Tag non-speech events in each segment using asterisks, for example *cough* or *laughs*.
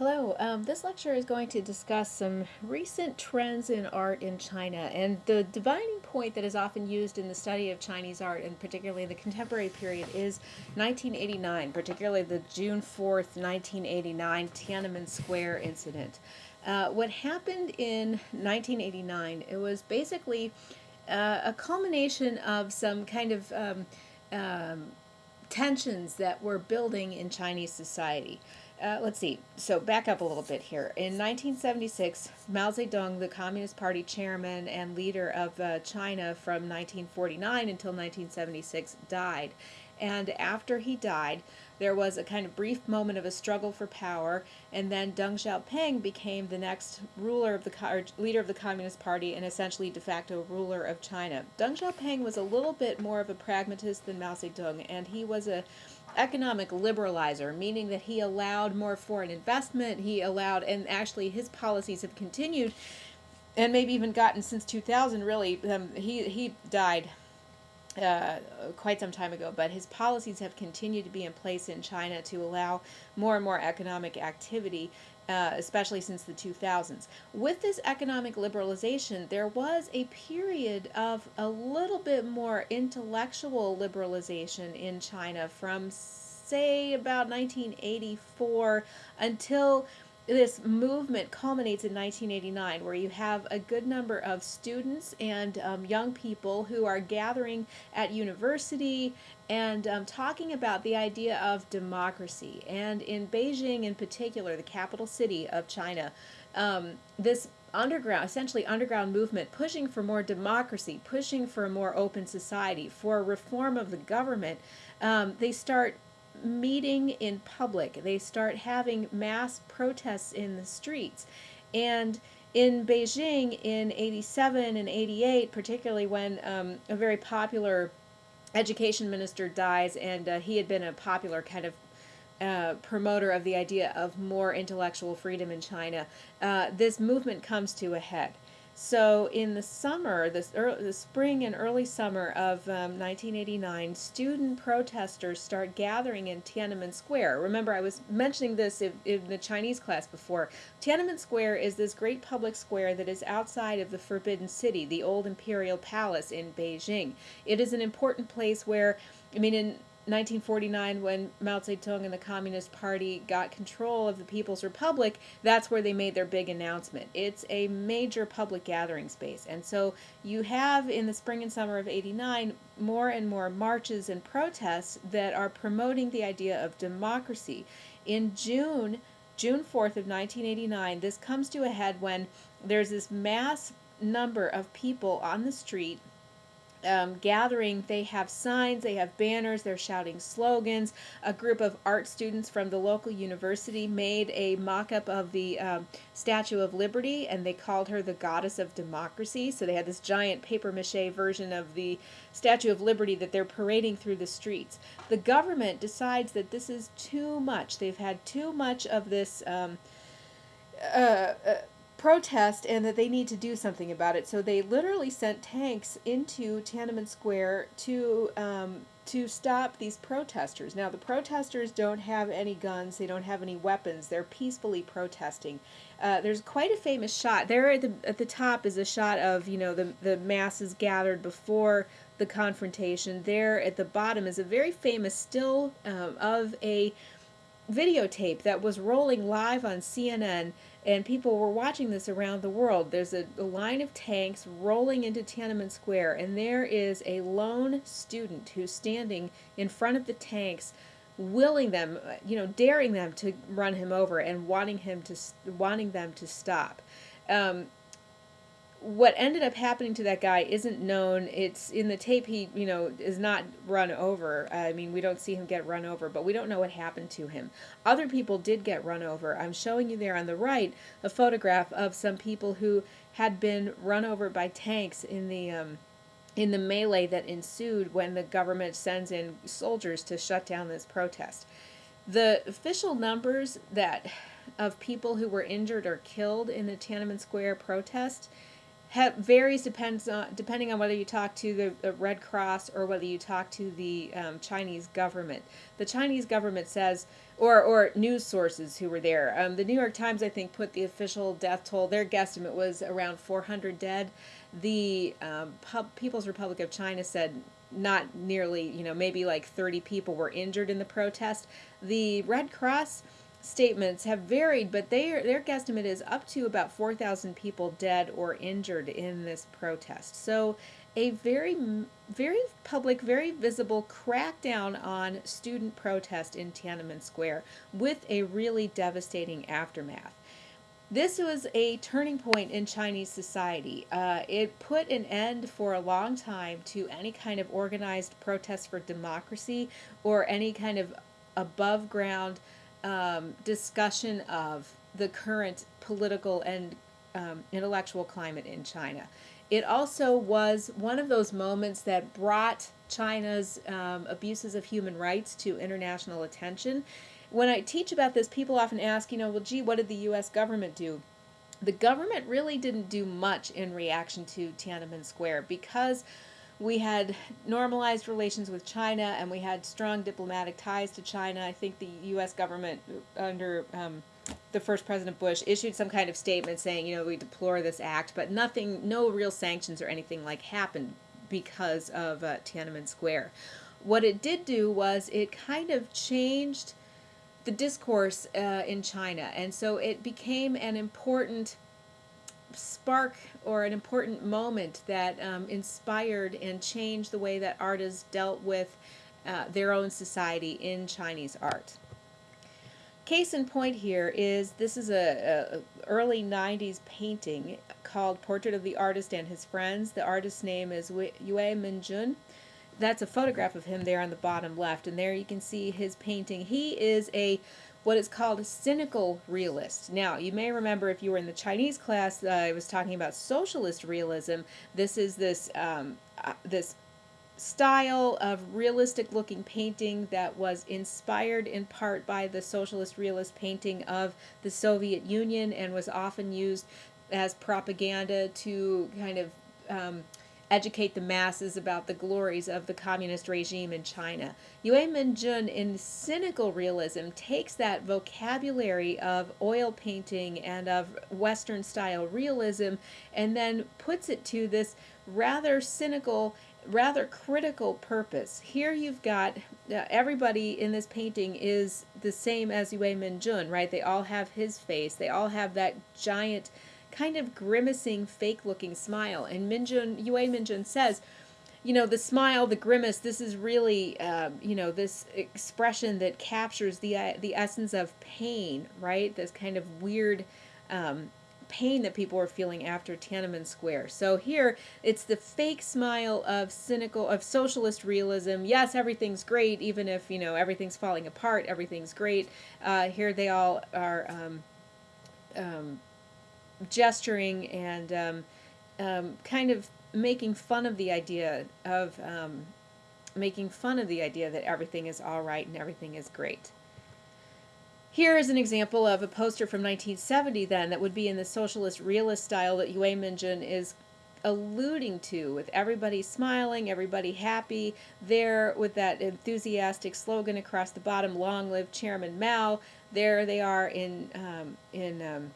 Hello, um, this lecture is going to discuss some recent trends in art in China and the dividing point that is often used in the study of Chinese art and particularly the contemporary period is 1989, particularly the June 4th, 1989 Tiananmen Square incident. Uh, what happened in 1989, it was basically uh, a culmination of some kind of um, um, tensions that were building in Chinese society. Uh, let's see. So back up a little bit here. In 1976, Mao Zedong, the Communist Party chairman and leader of uh, China from 1949 until 1976, died. And after he died, there was a kind of brief moment of a struggle for power, and then Deng Xiaoping became the next ruler of the leader of the Communist Party and essentially de facto ruler of China. Deng Xiaoping was a little bit more of a pragmatist than Mao Zedong, and he was a economic liberalizer, meaning that he allowed more foreign investment. He allowed, and actually his policies have continued, and maybe even gotten since 2000. Really, um, he he died uh, quite some time ago, but his policies have continued to be in place in China to allow more and more economic activity, uh, especially since the 2000s. With this economic liberalization, there was a period of a little bit more intellectual liberalization in China from, say, about 1984 until this movement culminates in 1989 where you have a good number of students and um, young people who are gathering at university and um, talking about the idea of democracy and in beijing in particular the capital city of china um, this underground essentially underground movement pushing for more democracy pushing for a more open society for reform of the government um, they start meeting in public. They start having mass protests in the streets. And in Beijing in 87 and 88, particularly when um, a very popular education minister dies, and uh, he had been a popular kind of uh, promoter of the idea of more intellectual freedom in China, uh, this movement comes to a head. So in the summer, this early, the spring and early summer of um, 1989, student protesters start gathering in Tiananmen Square. Remember, I was mentioning this in, in the Chinese class before. Tiananmen Square is this great public square that is outside of the Forbidden City, the old imperial palace in Beijing. It is an important place where, I mean, in 1949 when Mao Zedong and the Communist Party got control of the People's Republic, that's where they made their big announcement. It's a major public gathering space. And so you have in the spring and summer of 89 more and more marches and protests that are promoting the idea of democracy. In June, June 4th of 1989, this comes to a head when there's this mass number of people on the street um, gathering, they have signs, they have banners, they're shouting slogans. A group of art students from the local university made a mock up of the um, Statue of Liberty and they called her the goddess of democracy. So they had this giant paper mache version of the Statue of Liberty that they're parading through the streets. The government decides that this is too much. They've had too much of this. Um, uh, uh, protest and that they need to do something about it. So they literally sent tanks into Tiananmen Square to um, to stop these protesters. Now the protesters don't have any guns, they don't have any weapons. They're peacefully protesting. Uh, there's quite a famous shot there at the at the top is a shot of you know the the masses gathered before the confrontation. There at the bottom is a very famous still um, of a videotape that was rolling live on CNN and people were watching this around the world. There's a, a, line of tanks rolling into Tiananmen Square, and there is a lone student who's standing in front of the tanks, willing them, you know, daring them to run him over and wanting him to wanting them to stop. Um, what ended up happening to that guy isn't known. It's in the tape. He, you know, is not run over. I mean, we don't see him get run over, but we don't know what happened to him. Other people did get run over. I'm showing you there on the right a photograph of some people who had been run over by tanks in the um, in the melee that ensued when the government sends in soldiers to shut down this protest. The official numbers that of people who were injured or killed in the Tiananmen Square protest ha- varies depends on depending on whether you talk to the, the Red Cross or whether you talk to the um, Chinese government. The Chinese government says, or or news sources who were there. Um, the New York Times, I think, put the official death toll. Their guesstimate was around 400 dead. The um, People's Republic of China said not nearly, you know, maybe like 30 people were injured in the protest. The Red Cross statements have varied, but their their guesstimate is up to about 4,000 people dead or injured in this protest. So, a very very public, very visible crackdown on student protest in Tiananmen Square with a really devastating aftermath. This was a turning point in Chinese society. Uh, it put an end for a long time to any kind of organized protest for democracy or any kind of above ground um, discussion of the current political and um, intellectual climate in China. It also was one of those moments that brought China's um, abuses of human rights to international attention. When I teach about this, people often ask, you know, well, gee, what did the U.S. government do? The government really didn't do much in reaction to Tiananmen Square because we had normalized relations with China and we had strong diplomatic ties to China. I think the U.S. government under um, the first President Bush issued some kind of statement saying, you know, we deplore this act, but nothing, no real sanctions or anything like happened because of uh, Tiananmen Square. What it did do was it kind of changed the discourse uh, in China, and so it became an important spark or an important moment that um, inspired and changed the way that artists dealt with uh, their own society in Chinese art. Case in point here is this is a, a early 90s painting called Portrait of the Artist and His Friends. The artist's name is Yue Minjun. That's a photograph of him there on the bottom left, and there you can see his painting. He is a what is called a cynical realist. Now, you may remember if you were in the Chinese class, uh, I was talking about socialist realism. This is this um, uh, this style of realistic looking painting that was inspired in part by the socialist realist painting of the Soviet Union and was often used as propaganda to kind of um, educate the masses about the glories of the communist regime in China. Yue Minjun, in cynical realism, takes that vocabulary of oil painting and of Western style realism and then puts it to this rather cynical rather critical purpose. Here you've got uh, everybody in this painting is the same as Yue Minjun, right? They all have his face. They all have that giant kind of grimacing, fake looking smile. And Minjun, Yue Minjun says, you know, the smile, the grimace, this is really, uh, you know, this expression that captures the, uh, the essence of pain, right? This kind of weird um, pain that people are feeling after Tiananmen Square. So here, it's the fake smile of cynical, of socialist realism. Yes, everything's great, even if, you know, everything's falling apart, everything's great. Uh, here they all are um, um, gesturing and um, um, kind of making fun of the idea of um, making fun of the idea that everything is all right and everything is great. Here is an example of a poster from 1970 then that would be in the socialist realist style that Yue Minjun is alluding to with everybody smiling, everybody happy, there with that enthusiastic slogan across the bottom, long live Chairman Mao. There they are in, um, in um,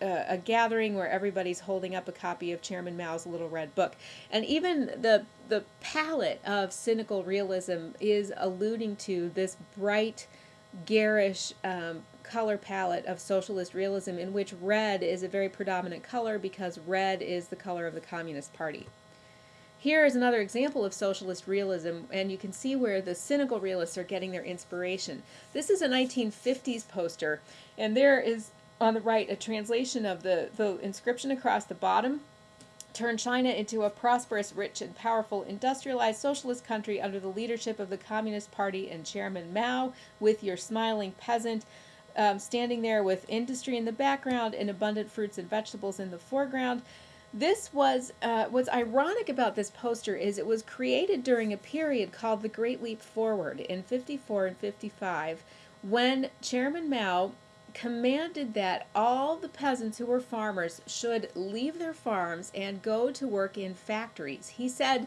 a, a gathering where everybody's holding up a copy of Chairman Mao's Little Red Book. And even the, the palette of cynical realism is alluding to this bright, garish um, color palette of socialist realism in which red is a very predominant color because red is the color of the Communist Party. Here is another example of socialist realism, and you can see where the cynical realists are getting their inspiration. This is a 1950s poster, and there is on the right a translation of the, the inscription across the bottom turn China into a prosperous, rich, and powerful industrialized socialist country under the leadership of the Communist Party and Chairman Mao, with your smiling peasant um, standing there with industry in the background and abundant fruits and vegetables in the foreground. This was uh, what's ironic about this poster is it was created during a period called the Great Leap Forward in 54 and 55 when Chairman Mao commanded that all the peasants who were farmers should leave their farms and go to work in factories. He said,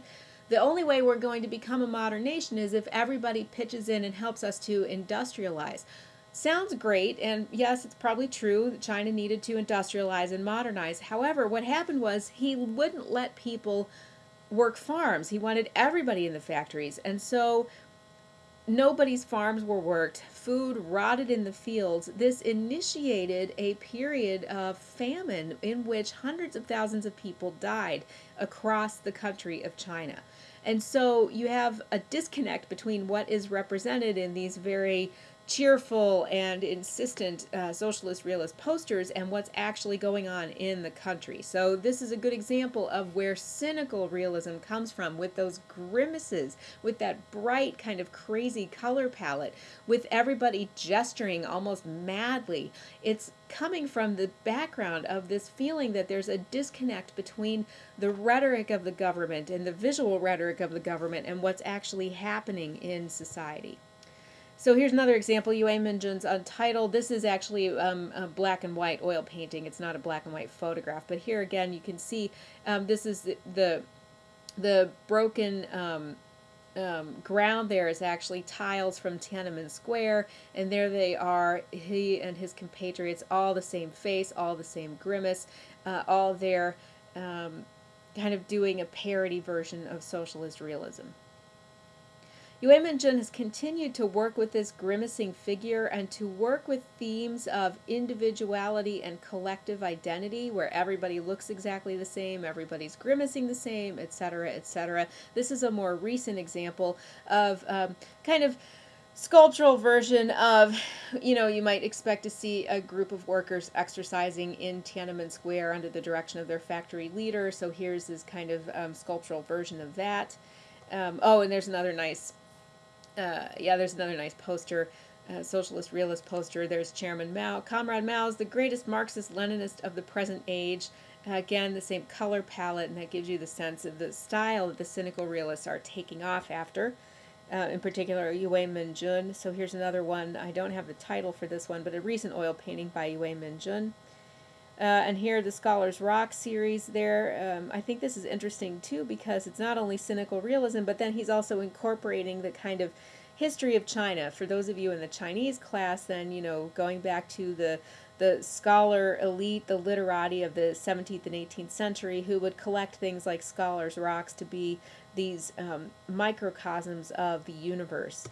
the only way we're going to become a modern nation is if everybody pitches in and helps us to industrialize. Sounds great, and yes, it's probably true that China needed to industrialize and modernize. However, what happened was he wouldn't let people work farms. He wanted everybody in the factories. And so nobody's farms were worked. Food rotted in the fields. This initiated a period of famine in which hundreds of thousands of people died across the country of China. And so you have a disconnect between what is represented in these very cheerful and insistent uh, socialist realist posters and what's actually going on in the country. So this is a good example of where cynical realism comes from with those grimaces, with that bright kind of crazy color palette, with everybody gesturing almost madly. It's coming from the background of this feeling that there's a disconnect between the rhetoric of the government and the visual rhetoric of the government and what's actually happening in society. So here's another example, Yue Minjun's Untitled. This is actually um, a black and white oil painting. It's not a black and white photograph. But here again, you can see um, this is the, the, the broken um, um, ground there is actually tiles from Tiananmen Square, and there they are, he and his compatriots, all the same face, all the same grimace, uh, all there um, kind of doing a parody version of socialist realism. Yue Minjun has continued to work with this grimacing figure and to work with themes of individuality and collective identity where everybody looks exactly the same, everybody's grimacing the same, etc., etc. This is a more recent example of um, kind of sculptural version of, you know, you might expect to see a group of workers exercising in Tiananmen Square under the direction of their factory leader. So here's this kind of um, sculptural version of that. Um, oh, and there's another nice uh, yeah, there's another nice poster, uh, socialist realist poster. There's Chairman Mao. Comrade Mao is the greatest Marxist Leninist of the present age. Again, the same color palette, and that gives you the sense of the style that the cynical realists are taking off after. Uh, in particular, Yue Minjun. So here's another one. I don't have the title for this one, but a recent oil painting by Yue Minjun. Uh, and here the Scholars Rock series there. Um, I think this is interesting too because it's not only cynical realism, but then he's also incorporating the kind of history of China. For those of you in the Chinese class, then, you know, going back to the the scholar elite, the literati of the 17th and 18th century who would collect things like scholars' rocks to be these um, microcosms of the universe.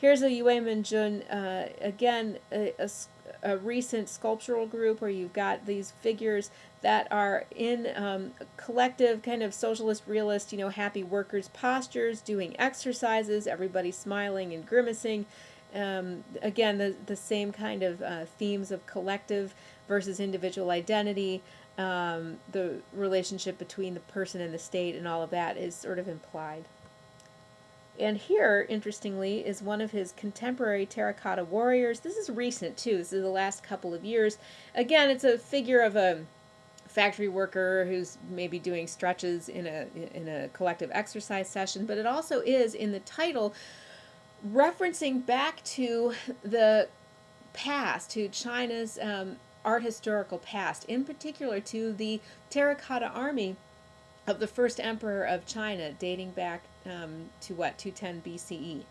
Here's a Yue Minjun, uh, again, a, a, a, recent sculptural group where you've got these figures that are in um, collective kind of socialist realist, you know, happy workers postures, doing exercises, everybody smiling and grimacing. Um, again, the, the same kind of uh, themes of collective versus individual identity, um, the relationship between the person and the state and all of that is sort of implied. And here, interestingly, is one of his contemporary terracotta warriors. This is recent, too. This is the last couple of years. Again, it's a figure of a factory worker who's maybe doing stretches in a in a collective exercise session, but it also is in the title referencing back to the past, to China's um, art historical past, in particular to the terracotta army of the first emperor of China, dating back um, to what, 210 BCE.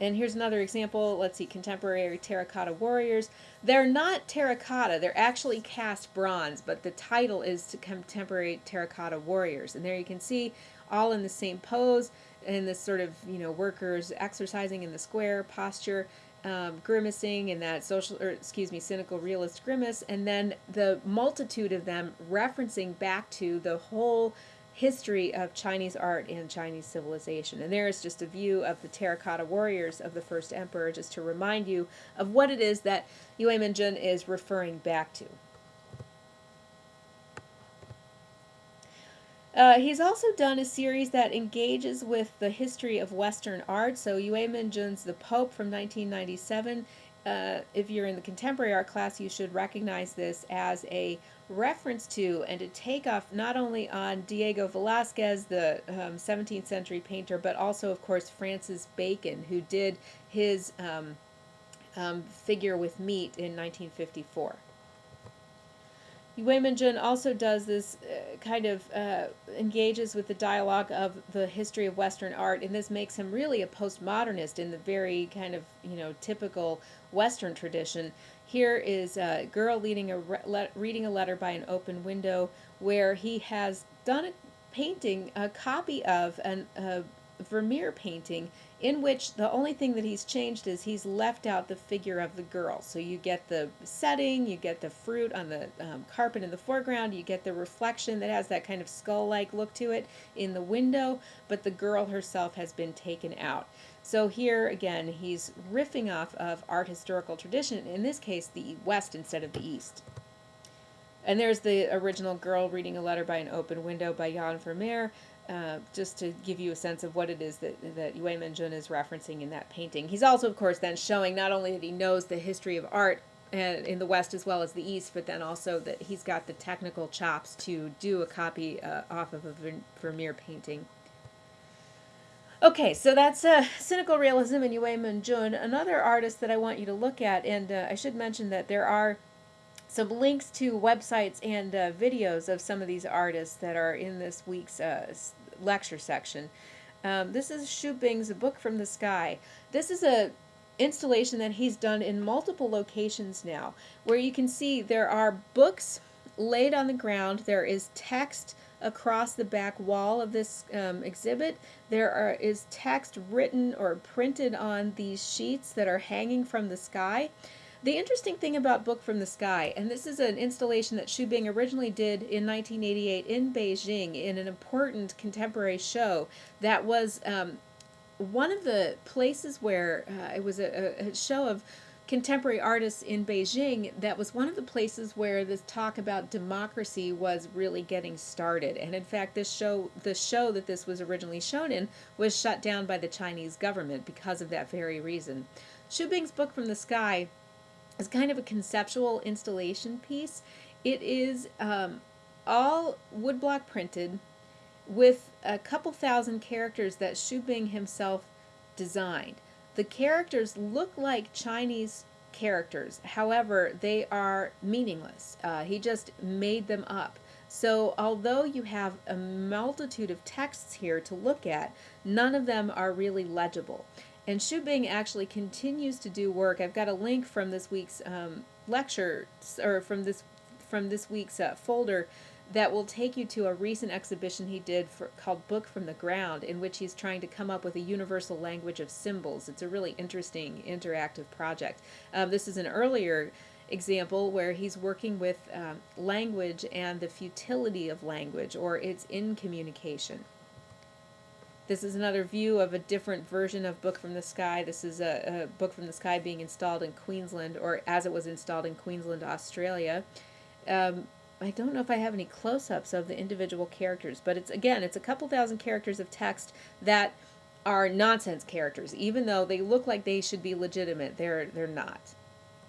And here's another example. Let's see, contemporary terracotta warriors. They're not terracotta, they're actually cast bronze, but the title is to contemporary terracotta warriors. And there you can see all in the same pose, in this sort of, you know, workers exercising in the square posture um, grimacing in that social, or excuse me, cynical realist grimace, and then the multitude of them referencing back to the whole history of Chinese art and Chinese civilization. And there is just a view of the terracotta warriors of the first emperor, just to remind you of what it is that Yue Minjun is referring back to. Uh, he's also done a series that engages with the history of Western art. So Yue Minjun's The Pope from 1997. Uh, if you're in the contemporary art class, you should recognize this as a reference to and to take off not only on Diego Velazquez, the um, 17th century painter, but also, of course, Francis Bacon, who did his um, um, figure with meat in 1954. Minjun also does this uh, kind of uh, engages with the dialogue of the history of Western art, and this makes him really a postmodernist in the very kind of you know typical Western tradition. Here is a girl leading a re- reading a letter by an open window, where he has done a painting, a copy of an, a Vermeer painting in which the only thing that he's changed is he's left out the figure of the girl. So you get the setting, you get the fruit on the um, carpet in the foreground, you get the reflection that has that kind of skull like look to it in the window, but the girl herself has been taken out. So here again, he's riffing off of art historical tradition, in this case, the West instead of the East. And there's the original girl reading a letter by an open window by Jan Vermeer. Uh, just to give you a sense of what it is that, that Yue Minjun is referencing in that painting. He's also, of course, then showing not only that he knows the history of art uh, in the West as well as the East, but then also that he's got the technical chops to do a copy uh, off of a Vermeer painting. Okay, so that's uh, Cynical Realism and Yue Minjun. Another artist that I want you to look at, and uh, I should mention that there are some links to websites and uh, videos of some of these artists that are in this week's uh, lecture section. Um, this is Xu Bing's A Book from the Sky. This is a installation that he's done in multiple locations now, where you can see there are books laid on the ground, there is text across the back wall of this um, exhibit. There are, is text written or printed on these sheets that are hanging from the sky. The interesting thing about Book from the Sky, and this is an installation that Xu Bing originally did in 1988 in Beijing in an important contemporary show that was um, one of the places where uh, it was a, a show of contemporary artists in Beijing that was one of the places where this talk about democracy was really getting started. And in fact, this show, the show that this was originally shown in, was shut down by the Chinese government because of that very reason. Xu Bing's book from the sky is kind of a conceptual installation piece. It is um, all woodblock printed with a couple thousand characters that Xu Bing himself designed. The characters look like Chinese characters, however, they are meaningless. Uh, he just made them up. So, although you have a multitude of texts here to look at, none of them are really legible. And Xu Bing actually continues to do work. I've got a link from this week's um, lecture, or from this from this week's uh, folder, that will take you to a recent exhibition he did for, called Book from the Ground, in which he's trying to come up with a universal language of symbols. It's a really interesting interactive project. Um, this is an earlier example where he's working with um, language and the futility of language or its incommunication. This is another view of a different version of Book from the Sky. This is a, a, Book from the Sky being installed in Queensland, or as it was installed in Queensland, Australia. Um, I don't know if I have any close-ups of the individual characters, but it's again, it's a couple thousand characters of text that are nonsense characters, even though they look like they should be legitimate. They're they're not.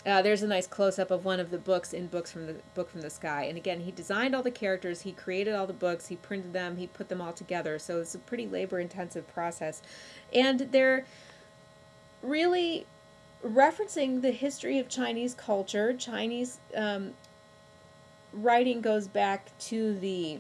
Uh, there's a nice close-up of one of the books in books from the book from the sky. And again he designed all the characters he created all the books he printed them he put them all together. So it's a pretty labor intensive process. And they're really referencing the history of chinese culture. Chinese um, writing goes back to the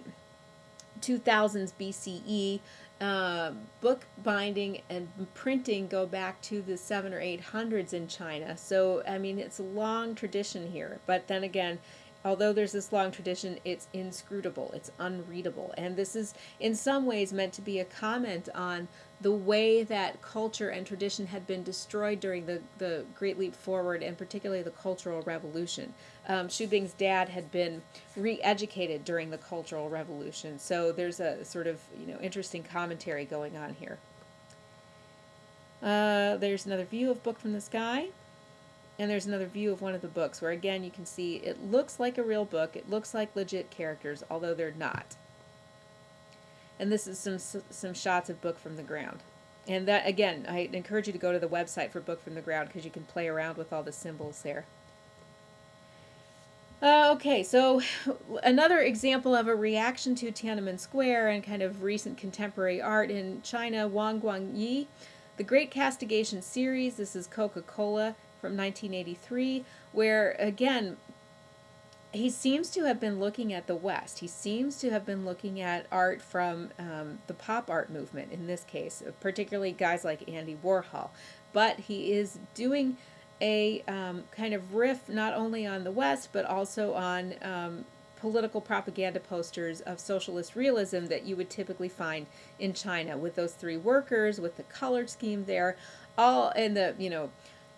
2000s bce uh, book binding and printing go back to the seven or eight hundreds in China. So, I mean, it's a long tradition here. But then again, although there's this long tradition, it's inscrutable, it's unreadable. And this is, in some ways, meant to be a comment on the way that culture and tradition had been destroyed during the, the Great Leap Forward and particularly the Cultural Revolution. Um, Xu Bing's dad had been re-educated during the Cultural Revolution, so there's a sort of you know interesting commentary going on here. Uh, there's another view of Book from the Sky, and there's another view of one of the books where again you can see it looks like a real book, it looks like legit characters, although they're not. And this is some some shots of Book from the Ground. And that again, I encourage you to go to the website for Book from the Ground because you can play around with all the symbols there. Uh, okay, so *sighs* another example of a reaction to Tiananmen Square and kind of recent contemporary art in China, Wang Guangyi, the Great Castigation series. This is Coca-Cola from 1983, where again, he seems to have been looking at the West. He seems to have been looking at art from um, the pop art movement in this case, particularly guys like Andy Warhol. But he is doing a um, kind of riff not only on the West, but also on um, political propaganda posters of socialist realism that you would typically find in China with those three workers, with the color scheme there, all in the, you know,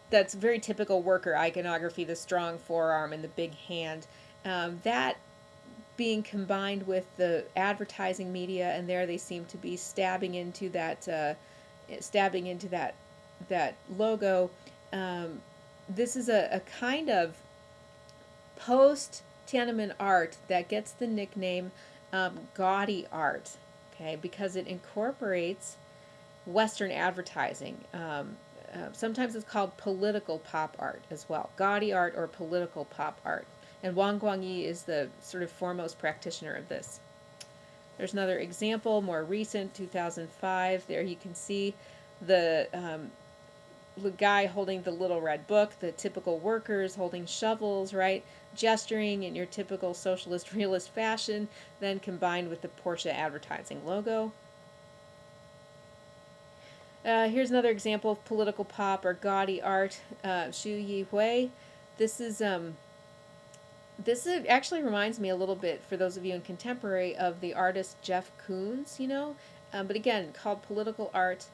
that's very typical worker iconography, the strong forearm and the big hand um, that being combined with the advertising media, and there they seem to be stabbing into that, uh, stabbing into that that logo. Um, this is a, a kind of post Tiananmen art that gets the nickname um, gaudy art, okay, because it incorporates Western advertising. Um, uh, sometimes it's called political pop art as well, gaudy art or political pop art. And Wang Guangyi is the sort of foremost practitioner of this. There's another example, more recent, 2005. There you can see the, um, the guy holding the little red book, the typical workers holding shovels, right? Gesturing in your typical socialist *laughs* realist fashion, then combined with the Porsche advertising logo. Uh, here's another example of political pop or gaudy art, uh, Xu Yi Hui. This is um, this actually reminds me a little bit, for those of you in contemporary, of the artist Jeff Koons, you know, um, but again, called political art,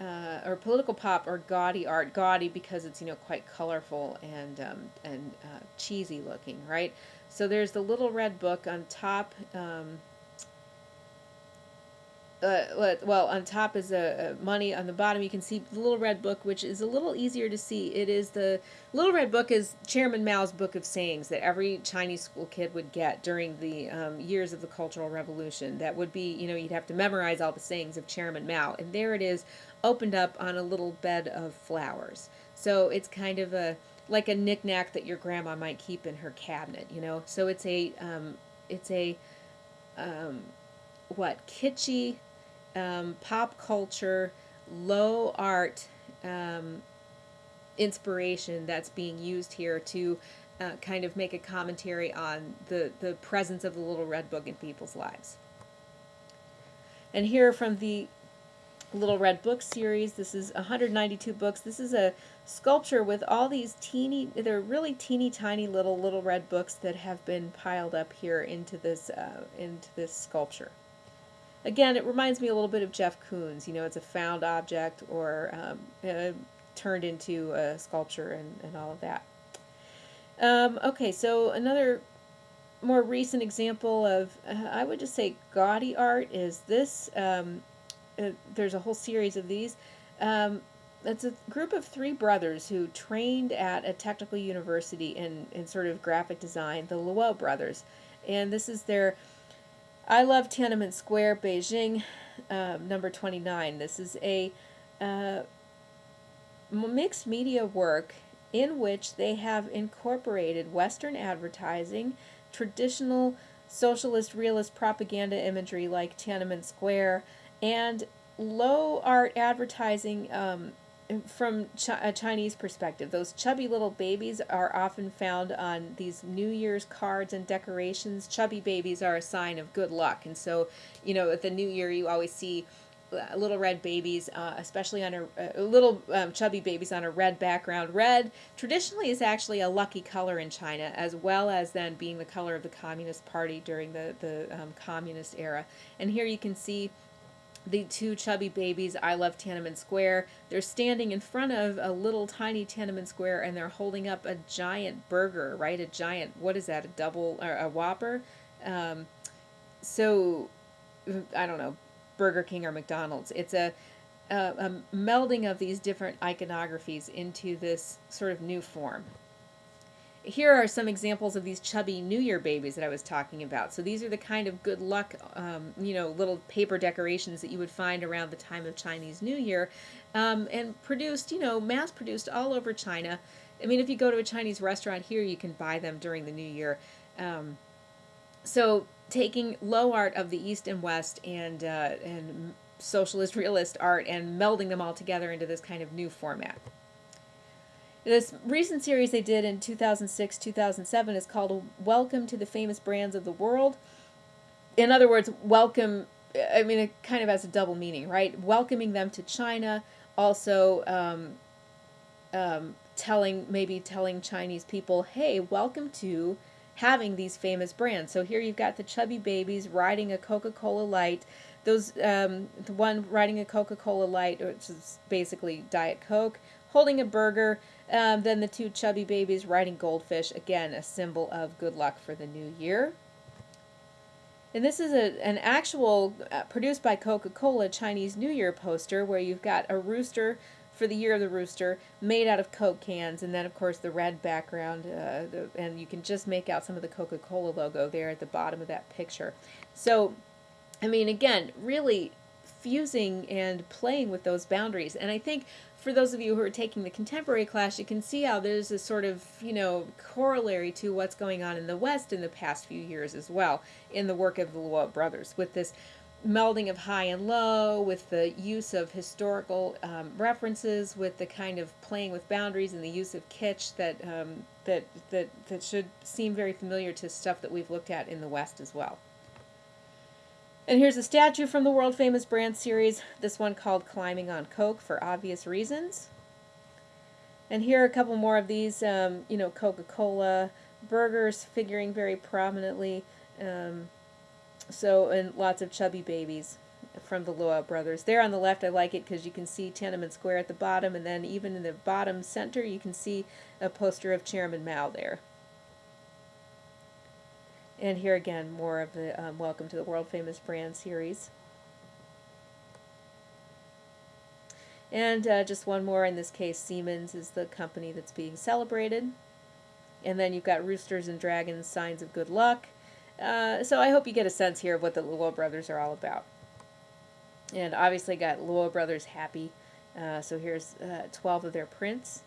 uh, or political pop, or gaudy art. Gaudy because it's, you know, quite colorful and, um, and uh, cheesy looking, right? So there's the little red book on top. Um, uh, well, on top is a, a, money. On the bottom, you can see the little red book, which is a little easier to see. It is the little red book is Chairman Mao's book of sayings that every Chinese school kid would get during the um, years of the Cultural Revolution. That would be, you know, you'd have to memorize all the sayings of Chairman Mao, and there it is, opened up on a little bed of flowers. So it's kind of a like a knickknack that your grandma might keep in her cabinet, you know. So it's a um, it's a um, what kitschy um, pop culture, low art um, inspiration that's being used here to uh, kind of make a commentary on the, the presence of the Little Red Book in people's lives. And here from the Little Red Book series, this is 192 books. This is a sculpture with all these teeny, they're really teeny tiny little Little Red Books that have been piled up here into this, uh, into this sculpture. Again, it reminds me a little bit of Jeff Koons. You know, it's a found object or um, uh, turned into a sculpture and, and all of that. Um, okay, so another more recent example of, uh, I would just say gaudy art is this. Um, uh, there's a whole series of these. Um, it's a group of three brothers who trained at a technical university in, in sort of graphic design, the Luo brothers. And this is their I love Tiananmen Square, Beijing, um, number 29. This is a uh, mixed media work in which they have incorporated Western advertising, traditional socialist realist propaganda imagery like Tiananmen Square, and low art advertising um, from a Chinese perspective, those chubby little babies are often found on these New Year's cards and decorations. Chubby babies are a sign of good luck, and so, you know, at the New Year, you always see uh, little red babies, uh, especially on a, uh, little um, chubby babies on a red background. Red traditionally is actually a lucky color in China, as well as then being the color of the Communist Party during the the um, communist era. And here you can see the two chubby babies, I love Tiananmen Square. They're standing in front of a little tiny Tiananmen Square and they're holding up a giant burger, right? A giant, what is that, a double, or a Whopper? Um, so, I don't know, Burger King or McDonald's. It's a, a, a melding of these different iconographies into this sort of new form here are some examples of these chubby New Year babies that I was talking about. So these are the kind of good luck, um, you know, little paper decorations that you would find around the time of Chinese New Year, um, and produced, you know, mass produced all over China. I mean, if you go to a Chinese restaurant here, you can buy them during the New Year. Um, so taking low art of the East and West and uh, and socialist *laughs* realist art and melding them all together into this kind of new format. This recent series they did in 2006 2007 is called Welcome to the Famous Brands of the World. In other words, welcome, I mean, it kind of has a double meaning, right? Welcoming them to China, also um, um, telling, maybe telling Chinese people, hey, welcome to having these famous brands. So here you've got the chubby babies riding a Coca Cola Light. Those, um, the one riding a Coca Cola Light, which is basically Diet Coke, holding a burger. Um, then the two chubby babies riding goldfish, again, a symbol of good luck for the new year. And this is a, an actual, uh, produced by Coca Cola Chinese New Year poster where you've got a rooster for the year of the rooster made out of Coke cans, and then, of course, the red background. Uh, the, and you can just make out some of the Coca Cola logo there at the bottom of that picture. So, I mean, again, really fusing and playing with those boundaries. And I think for those of you who are taking the contemporary class, you can see how there's a sort of, you know, corollary to what's going on in the West in the past few years as well in the work of the Luo brothers with this melding of high and low, with the use of historical um, references, with the kind of playing with boundaries and the use of kitsch that, um, that, that, that should seem very familiar to stuff that we've looked at in the West as well. And here's a statue from the world famous brand series, this one called Climbing on Coke for obvious reasons. And here are a couple more of these, um, you know, Coca-Cola burgers figuring very prominently. Um, so, and lots of chubby babies from the Luo brothers. There on the left, I like it because you can see Tiananmen Square at the bottom, and then even in the bottom center, you can see a poster of Chairman Mao there. And here again, more of the um, Welcome to the World Famous Brand series. And uh, just one more, in this case, Siemens is the company that's being celebrated. And then you've got roosters and dragons, signs of good luck. Uh, so I hope you get a sense here of what the Luo brothers are all about. And obviously got Luo brothers happy. Uh, so here's uh, 12 of their prints.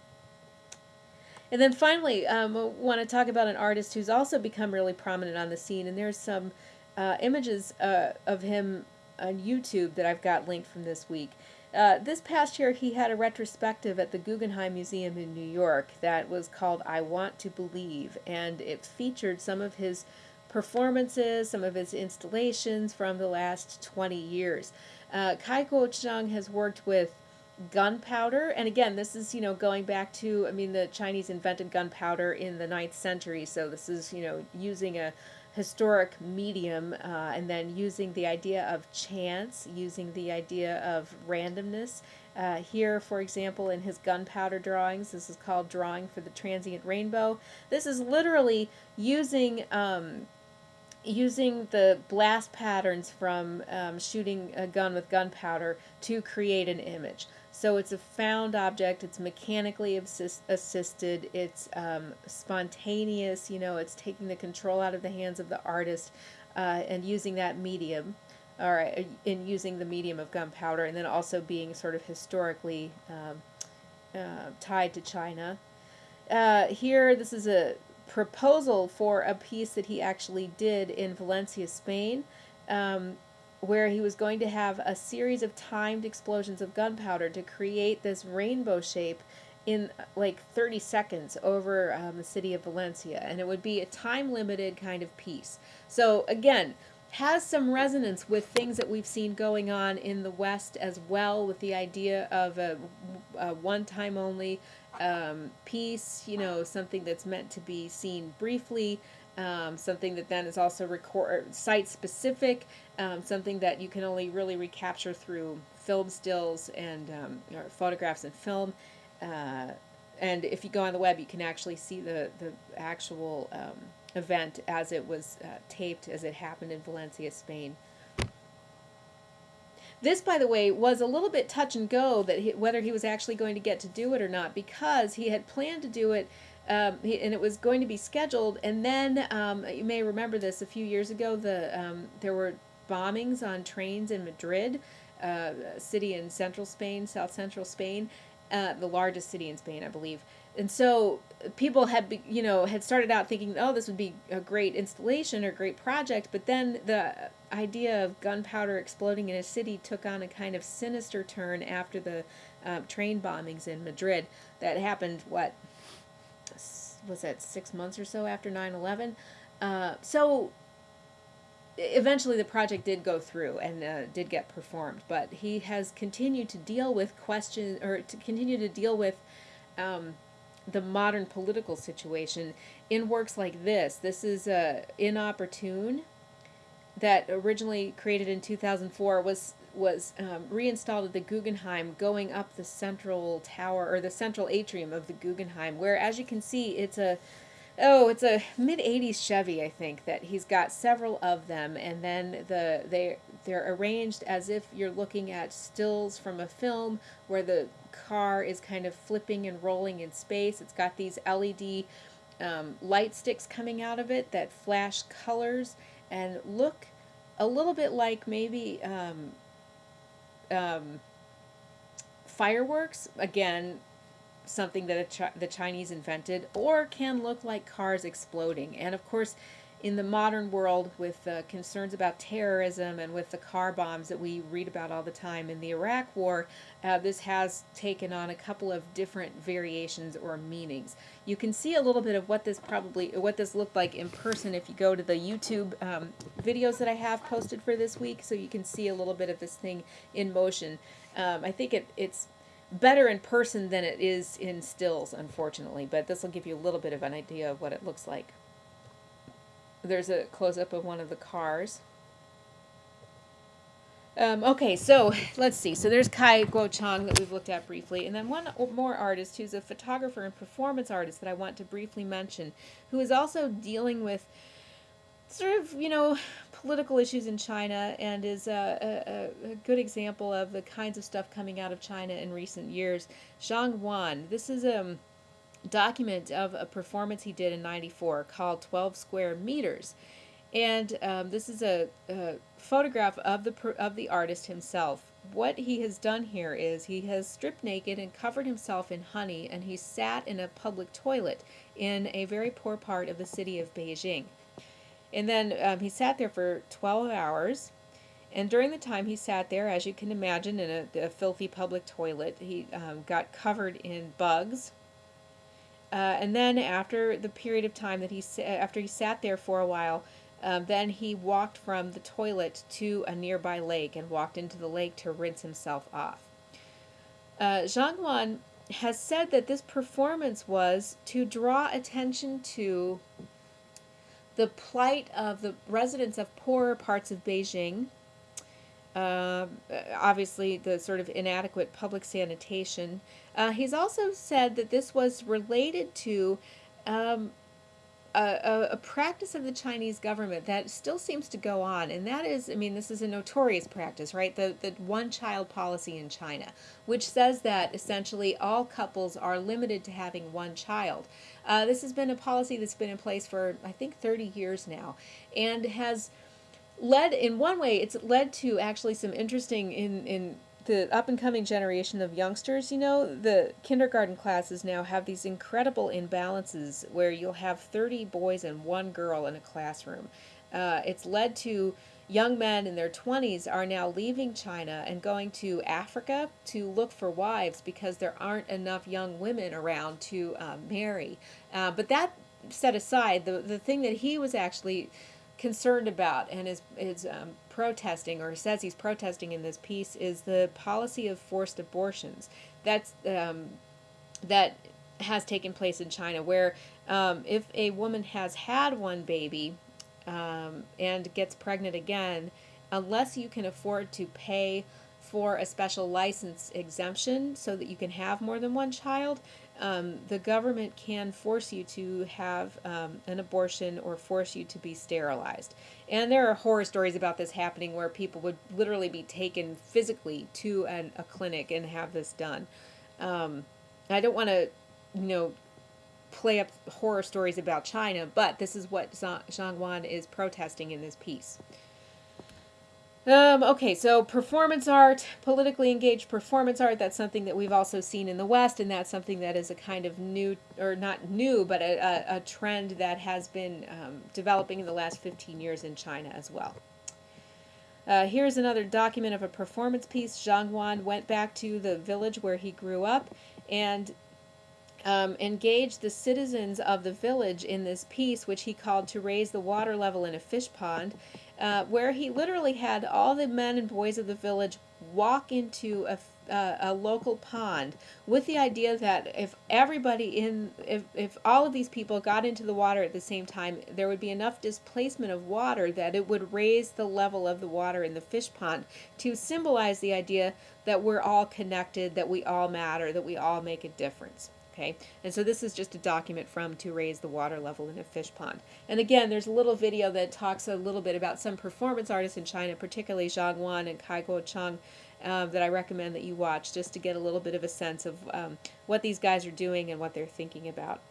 And then finally, um, I want to talk about an artist who's also become really prominent on the scene. And there's some uh, images uh, of him on YouTube that I've got linked from this week. Uh, this past year, he had a retrospective at the Guggenheim Museum in New York that was called I Want to Believe, and it featured some of his performances, some of his installations from the last 20 years. Uh, Cai Guoqiang has worked with gunpowder. And again, this is, you know, going back to, I mean, the Chinese invented gunpowder in the ninth century. So this is, you know, using a historic medium uh, and then using the idea of chance, using the idea of randomness. Uh, here, for example, in his gunpowder drawings, this is called Drawing for the Transient Rainbow. This is literally using um, using the blast patterns from um, shooting a gun with gunpowder to create an image. So it's a found object, it's mechanically assist assisted, it's um, spontaneous, you know, it's taking the control out of the hands of the artist uh, and using that medium, or uh, in using the medium of gunpowder, and then also being sort of historically um, uh, tied to China. Uh, here, this is a proposal for a piece that he actually did in Valencia, Spain. Um, where he was going to have a series of timed explosions of gunpowder to create this rainbow shape in like 30 seconds over um, the city of Valencia. And it would be a time limited kind of piece. So, again, has some resonance with things that we've seen going on in the West as well, with the idea of a, a one time only um, piece, you know, something that's meant to be seen briefly um, something that then is also record site specific, um, something that you can only really recapture through film stills and um, photographs and film. Uh, and if you go on the web, you can actually see the the actual um, event as it was uh, taped, as it happened in Valencia, Spain. This, by the way, was a little bit touch and go that he, whether he was actually going to get to do it or not because he had planned to do it um, and it was going to be scheduled. And then um, you may remember this a few years ago. The um, there were bombings on trains in Madrid, uh, a city in central Spain, south central Spain, uh, the largest city in Spain, I believe. And so people had, you know, had started out thinking, oh, this would be a great installation or great project. But then the idea of gunpowder exploding in a city took on a kind of sinister turn after the uh, train bombings in Madrid that happened, what, was that six months or so after 9-11 uh, so eventually the project did go through and uh, did get performed but he has continued to deal with questions or to continue to deal with um, the modern political situation in works like this. This is uh, inopportune that originally created in 2004 was was um, reinstalled at the Guggenheim going up the central tower or the central atrium of the Guggenheim where as you can see it's a oh it's a mid 80s Chevy I think that he's got several of them. And then the they they're arranged as if you're looking at stills from a film where the car is kind of flipping and rolling in space. It's got these LED um, light sticks coming out of it that flash colors and look a little bit like maybe um, um, fireworks, again, something that chi the Chinese invented, or can look like cars exploding. And of course, in the modern world with uh, concerns about terrorism and with the car bombs that we read about all the time in the Iraq War, uh, this has taken on a couple of different variations or meanings. You can see a little bit of what this probably, what this looked like in person if you go to the YouTube um, videos that I have posted for this week, so you can see a little bit of this thing in motion. Um, I think it, it's better in person than it is in stills, unfortunately, but this will give you a little bit of an idea of what it looks like. There's a close-up of one of the cars. Um, okay, so *laughs* let's see. So there's Cai Guoqiang that we've looked at briefly. And then one more artist who's a photographer and performance artist that I want to briefly mention, who is also dealing with sort of, you know, political issues in China and is a, a, a, good example of the kinds of stuff coming out of China in recent years. Zhang Huan. This is a... Um, document of a performance he did in 94 called 12 Square Meters. And um, this is a, a, photograph of the, of the artist himself. What he has done here is he has stripped naked and covered himself in honey and he sat in a public toilet in a very poor part of the city of Beijing. And then um, he sat there for 12 hours. And during the time he sat there, as you can imagine, in a, a filthy public toilet, he um, got covered in bugs, uh, and then after the period of time that he after he sat there for a while, um, then he walked from the toilet to a nearby lake and walked into the lake to rinse himself off. Uh, Zhang Huan has said that this performance was to draw attention to the plight of the residents of poorer parts of Beijing, uh, obviously the sort of inadequate public sanitation. Uh, he's also said that this was related to um, a, a, practice of the Chinese government that still seems to go on, and that is, I mean, this is a notorious practice, right? The, the one-child policy in China, which says that essentially all couples are limited to having one child. Uh, this has been a policy that's been in place for, I think, 30 years now, and has led in one way it's led to actually some interesting in in the up and coming generation of youngsters you know the kindergarten classes now have these incredible imbalances where you'll have 30 boys and one girl in a classroom uh, it's led to young men in their 20s are now leaving China and going to Africa to look for wives because there aren't enough young women around to uh, marry. Uh, but that set aside, the, the thing that he was actually concerned about and is, is um, protesting or says he's protesting in this piece is the policy of forced abortions. That's um, that has taken place in China where um, if a woman has had one baby um, and gets pregnant again, unless you can afford to pay for a special license exemption so that you can have more than one child, um, the government can force you to have um, an abortion or force you to be sterilized. And there are horror stories about this happening where people would literally be taken physically to an, a clinic and have this done. Um, I don't want to, you know, play up horror stories about China, but this is what Zhang Huan is protesting in this piece. Um, okay, so performance art, politically engaged performance art, that's something that we've also seen in the West, and that's something that is a kind of new, or not new, but a, a, a trend that has been um, developing in the last 15 years in China as well. Uh, here's another document of a performance piece. Zhang Huan went back to the village where he grew up, and um, engaged the citizens of the village in this piece, which he called To Raise the Water Level in a Fish Pond, uh, where he literally had all the men and boys of the village walk into a, uh, a local pond with the idea that if everybody in if, if all of these people got into the water at the same time there would be enough displacement of water that it would raise the level of the water in the fish pond to symbolize the idea that we're all connected that we all matter that we all make a difference Okay, and so this is just a document from to raise the water level in a fish pond. And again, there's a little video that talks a little bit about some performance artists in China, particularly Zhang Huan and Cai Guoqiang, um, that I recommend that you watch just to get a little bit of a sense of um, what these guys are doing and what they're thinking about.